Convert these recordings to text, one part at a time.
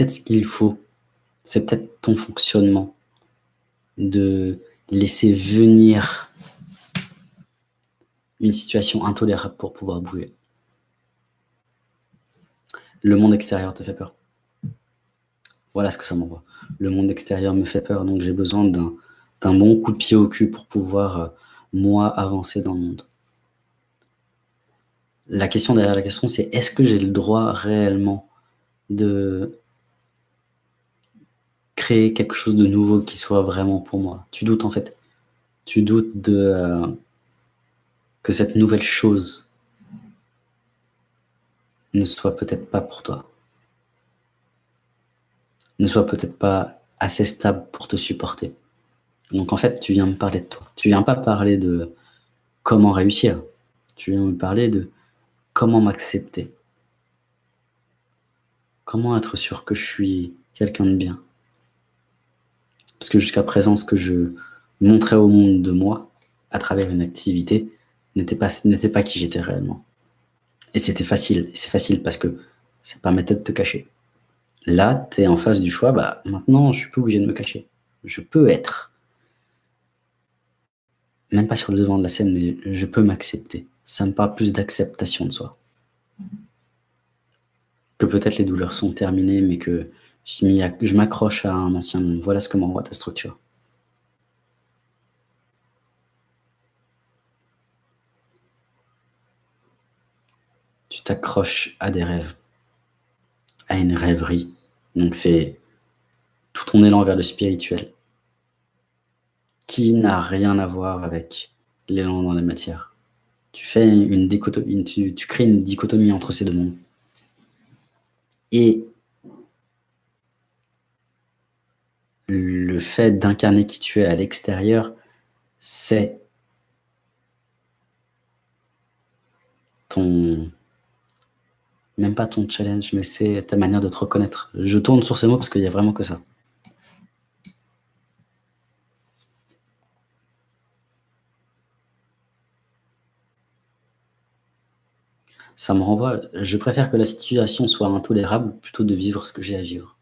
peut-être ce qu'il faut. C'est peut-être ton fonctionnement de laisser venir une situation intolérable pour pouvoir bouger. Le monde extérieur te fait peur. Voilà ce que ça m'envoie. Le monde extérieur me fait peur, donc j'ai besoin d'un bon coup de pied au cul pour pouvoir, euh, moi, avancer dans le monde. La question derrière la question, c'est est-ce que j'ai le droit réellement de quelque chose de nouveau qui soit vraiment pour moi Tu doutes en fait. Tu doutes de, euh, que cette nouvelle chose ne soit peut-être pas pour toi ne soit peut-être pas assez stable pour te supporter. Donc en fait, tu viens me parler de toi. Tu viens pas parler de comment réussir. Tu viens me parler de comment m'accepter. Comment être sûr que je suis quelqu'un de bien. Parce que jusqu'à présent, ce que je montrais au monde de moi, à travers une activité, n'était pas, pas qui j'étais réellement. Et c'était facile. C'est facile parce que ça permettait de te cacher. Là, tu es en face du choix, bah, maintenant, je suis plus obligé de me cacher. Je peux être. Même pas sur le devant de la scène, mais je peux m'accepter. Ça me parle plus d'acceptation de soi. Que peut-être les douleurs sont terminées, mais que je m'accroche à un ancien monde. Voilà ce que m'envoie ta structure. Tu t'accroches à des rêves à une rêverie. Donc c'est tout ton élan vers le spirituel qui n'a rien à voir avec l'élan dans la matière. Tu fais une dichotomie, tu, tu crées une dichotomie entre ces deux mondes. Et le fait d'incarner qui tu es à l'extérieur, c'est ton même pas ton challenge, mais c'est ta manière de te reconnaître. Je tourne sur ces mots parce qu'il n'y a vraiment que ça. Ça me renvoie, je préfère que la situation soit intolérable plutôt de vivre ce que j'ai à vivre.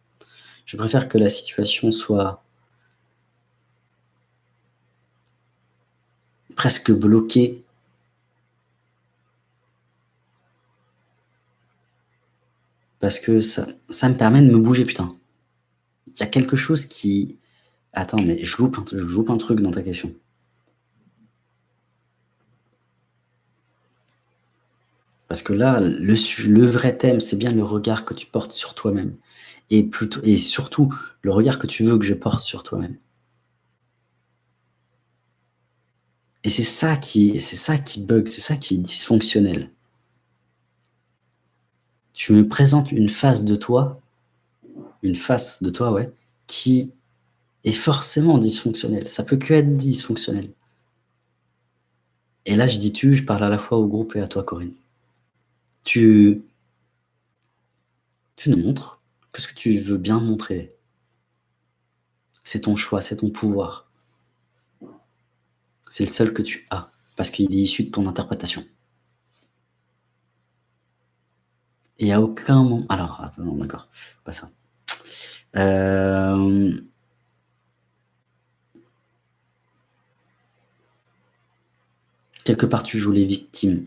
Je préfère que la situation soit presque bloquée Parce que ça, me permet de me bouger, putain. Il y a quelque chose qui... Attends, mais je loupe, un, je loupe un truc dans ta question. Parce que là, le, le vrai thème, c'est bien le regard que tu portes sur toi-même. Et, plutôt, et surtout, le regard que tu veux que je porte sur toi-même. Et c'est ça qui, c'est ça qui bug, c'est ça qui est dysfonctionnel tu me présentes une face de toi, une face de toi, ouais, qui est forcément dysfonctionnelle. Ça peut que être dysfonctionnel. Et là, je dis tu, je parle à la fois au groupe et à toi, Corinne. Tu, tu nous montres que ce que tu veux bien montrer? C'est ton choix, c'est ton pouvoir. C'est le seul que tu as, parce qu'il est issu de ton interprétation. Et à aucun moment... Alors, attends, non, d'accord, pas ça. Euh, quelque part, tu joues les victimes.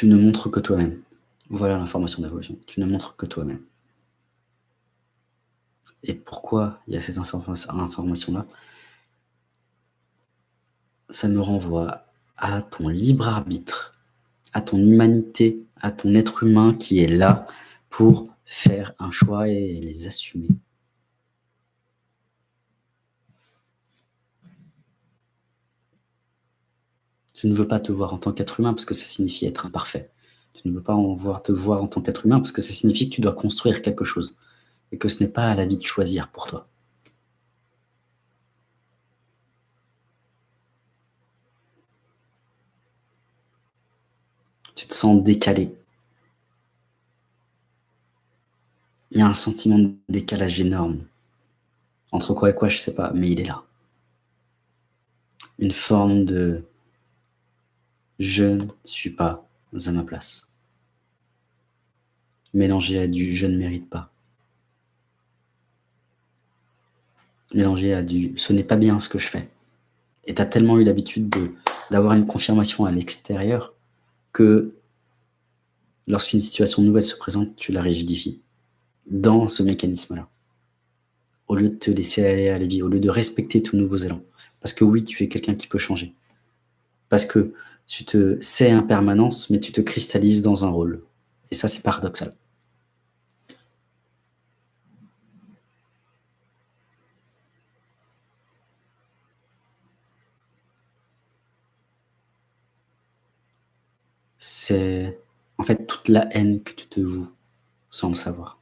Tu ne montres que toi-même. Voilà l'information d'évolution. Tu ne montres que toi-même. Et pourquoi il y a ces informations-là? Ça me renvoie à ton libre arbitre, à ton humanité, à ton être humain qui est là pour faire un choix et les assumer. Tu ne veux pas te voir en tant qu'être humain parce que ça signifie être imparfait. Tu ne veux pas en voir, te voir en tant qu'être humain parce que ça signifie que tu dois construire quelque chose et que ce n'est pas à la vie de choisir pour toi. tu te sens décalé. Il y a un sentiment de décalage énorme. Entre quoi et quoi, je sais pas, mais il est là. Une forme de Je ne suis pas à ma place. Mélanger à du « je ne mérite pas ». Mélanger à du « ce n'est pas bien ce que je fais ». Et tu as tellement eu l'habitude d'avoir une confirmation à l'extérieur que lorsqu'une situation nouvelle se présente, tu la rigidifies dans ce mécanisme-là. Au lieu de te laisser aller à la vie, au lieu de respecter tous nouveaux élans. Parce que oui, tu es quelqu'un qui peut changer. Parce que tu te sais impermanence, mais tu te cristallises dans un rôle. Et ça, c'est paradoxal. C'est en fait toute la haine que tu te voues sans le savoir.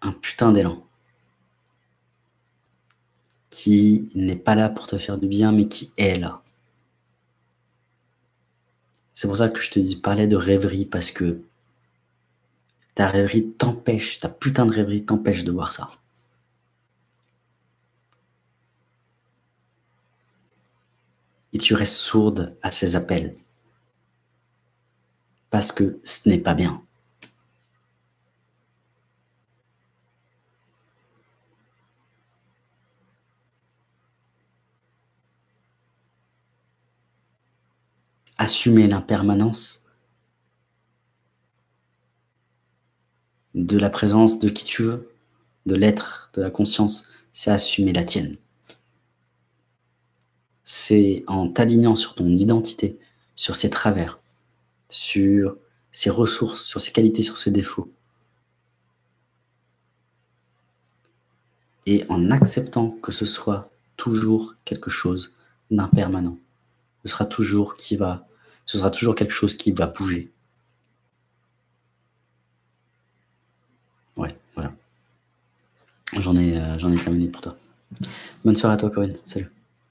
Un putain d'élan n'est pas là pour te faire du bien, mais qui est là. C'est pour ça que je te dis parler de rêverie, parce que ta rêverie t'empêche, ta putain de rêverie t'empêche de voir ça. Et tu restes sourde à ces appels. Parce que ce n'est pas bien. Assumer l'impermanence de la présence de qui tu veux, de l'être, de la conscience, c'est assumer la tienne. C'est en t'alignant sur ton identité, sur ses travers, sur ses ressources, sur ses qualités, sur ses défauts. Et en acceptant que ce soit toujours quelque chose d'impermanent ce sera toujours qui va, ce sera toujours quelque chose qui va bouger. Ouais, voilà. J'en ai, euh, j'en ai terminé pour toi. Bonne soirée à toi, Corinne. Salut.